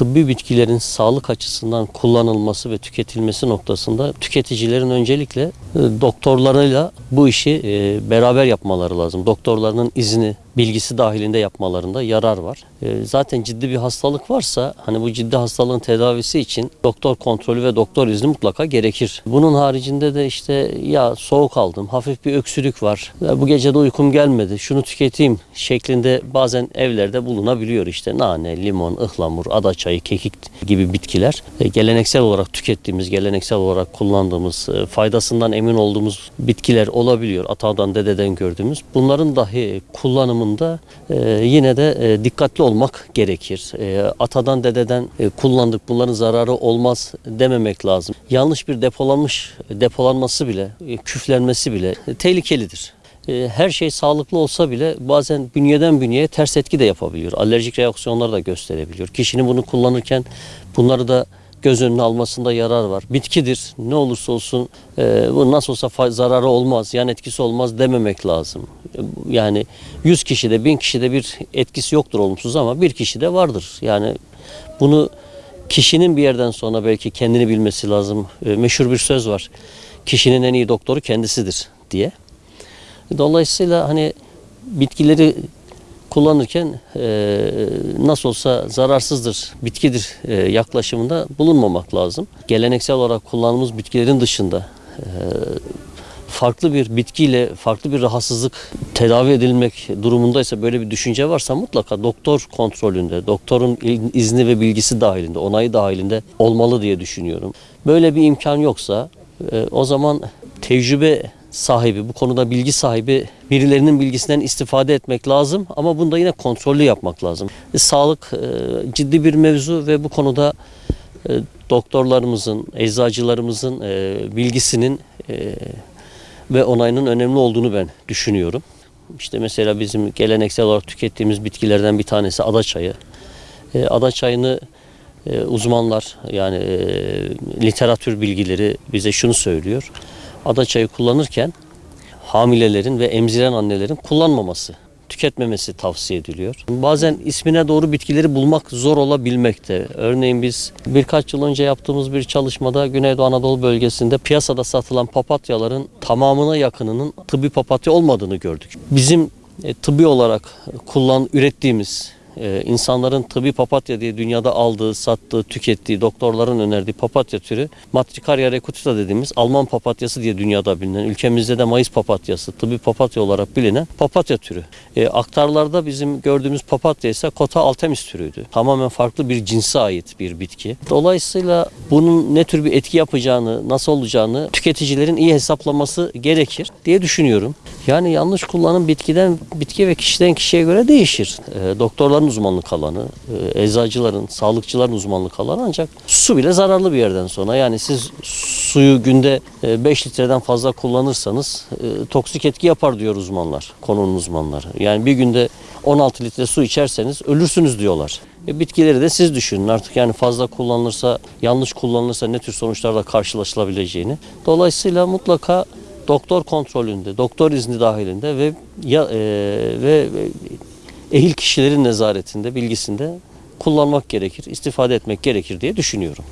tıbbi bitkilerin sağlık açısından kullanılması ve tüketilmesi noktasında tüketicilerin öncelikle e, doktorlarıyla bu işi e, beraber yapmaları lazım. Doktorlarının izni, bilgisi dahilinde yapmalarında yarar var. E, Zaten ciddi bir hastalık varsa hani bu ciddi hastalığın tedavisi için doktor kontrolü ve doktor izni mutlaka gerekir. Bunun haricinde de işte ya soğuk aldım, hafif bir öksürük var, bu gece de uykum gelmedi, şunu tüketeyim şeklinde bazen evlerde bulunabiliyor işte nane, limon, ıhlamur, adaçayı, kekik gibi bitkiler. E, Geleneksel olarak tükettiğimiz, geleneksel olarak kullandığımız, e, faydasından emin olduğumuz bitkiler olabiliyor. Atadan, dededen gördüğümüz. Bunların dahi kullanımında e, yine de e, dikkatli olmak gerekir. E, Atadan, dededen kullandık, bunların zararı olmaz dememek lazım. Yanlış bir depolanmış, depolanması bile, küflenmesi bile tehlikelidir. Her şey sağlıklı olsa bile bazen bünyeden bünyeye ters etki de yapabiliyor. Alerjik reaksiyonlar da gösterebiliyor. Kişinin bunu kullanırken bunları da göz önüne almasında yarar var. Bitkidir. Ne olursa olsun e, bu nasıl olsa zararı olmaz, yan etkisi olmaz dememek lazım. Yani 100 kişide, 1000 kişide bir etkisi yoktur olumsuz ama bir kişide vardır. Yani bunu kişinin bir yerden sonra belki kendini bilmesi lazım. E, meşhur bir söz var. Kişinin en iyi doktoru kendisidir diye. Dolayısıyla hani bitkileri kullanırken e, nasıl olsa zararsızdır, bitkidir e, yaklaşımında bulunmamak lazım. Geleneksel olarak kullandığımız bitkilerin dışında e, farklı bir bitkiyle farklı bir rahatsızlık tedavi edilmek durumundaysa böyle bir düşünce varsa mutlaka doktor kontrolünde, doktorun izni ve bilgisi dahilinde, onayı dahilinde olmalı diye düşünüyorum. Böyle bir imkan yoksa e, o zaman tecrübe sahibi, bu konuda bilgi sahibi birilerinin bilgisinden istifade etmek lazım ama bunda yine kontrollü yapmak lazım. E, Sağlık e, ciddi bir mevzu ve bu konuda e, doktorlarımızın, eczacılarımızın bilgisinin ve onayının önemli olduğunu ben düşünüyorum. İşte mesela bizim geleneksel olarak tükettiğimiz bitkilerden bir tanesi adaçayı. E, adaçayını e, uzmanlar yani literatür bilgileri bize şunu söylüyor. Adaçayı kullanırken hamilelerin ve emziren annelerin kullanmaması, tüketmemesi tavsiye ediliyor. Bazen ismine doğru bitkileri bulmak zor olabilmekte. Örneğin biz birkaç yıl önce yaptığımız bir çalışmada Güneydoğu Anadolu bölgesinde piyasada satılan papatyaların tamamına yakınının tıbbi papatya olmadığını gördük. Bizim e, tıbbi olarak kullan ürettiğimiz e, insanların tıbbi papatya diye dünyada aldığı, sattığı, tükettiği, doktorların önerdiği papatya türü Matricaria recutita dediğimiz Alman papatyası diye dünyada bilinen, ülkemizde de Mayıs papatyası, tıbbi papatya olarak bilinen papatya türü. E, aktarlarda bizim gördüğümüz papatya ise Cota altemis türüydü. Tamamen farklı bir cinse ait bir bitki. Dolayısıyla bunun ne tür bir etki yapacağını, nasıl olacağını tüketicilerin iyi hesaplaması gerekir diye düşünüyorum. Yani yanlış kullanım bitkiden bitki ve kişiden kişiye göre değişir. E, doktorların uzmanlık alanı, e, eczacıların, sağlıkçıların uzmanlık alanı ancak su bile zararlı bir yerden sonra. Yani siz suyu günde 5 litreden fazla kullanırsanız e, toksik etki yapar diyor uzmanlar, konunun uzmanları. Yani bir günde 16 litre su içerseniz ölürsünüz diyorlar. E, bitkileri de siz düşünün artık yani fazla kullanılırsa, yanlış kullanılırsa ne tür sonuçlarla karşılaşılabileceğini. Dolayısıyla mutlaka doktor kontrolünde, doktor izni dahilinde ve ya, e, ve ehil kişilerin nezaretinde, bilgisinde kullanmak gerekir, istifade etmek gerekir diye düşünüyorum.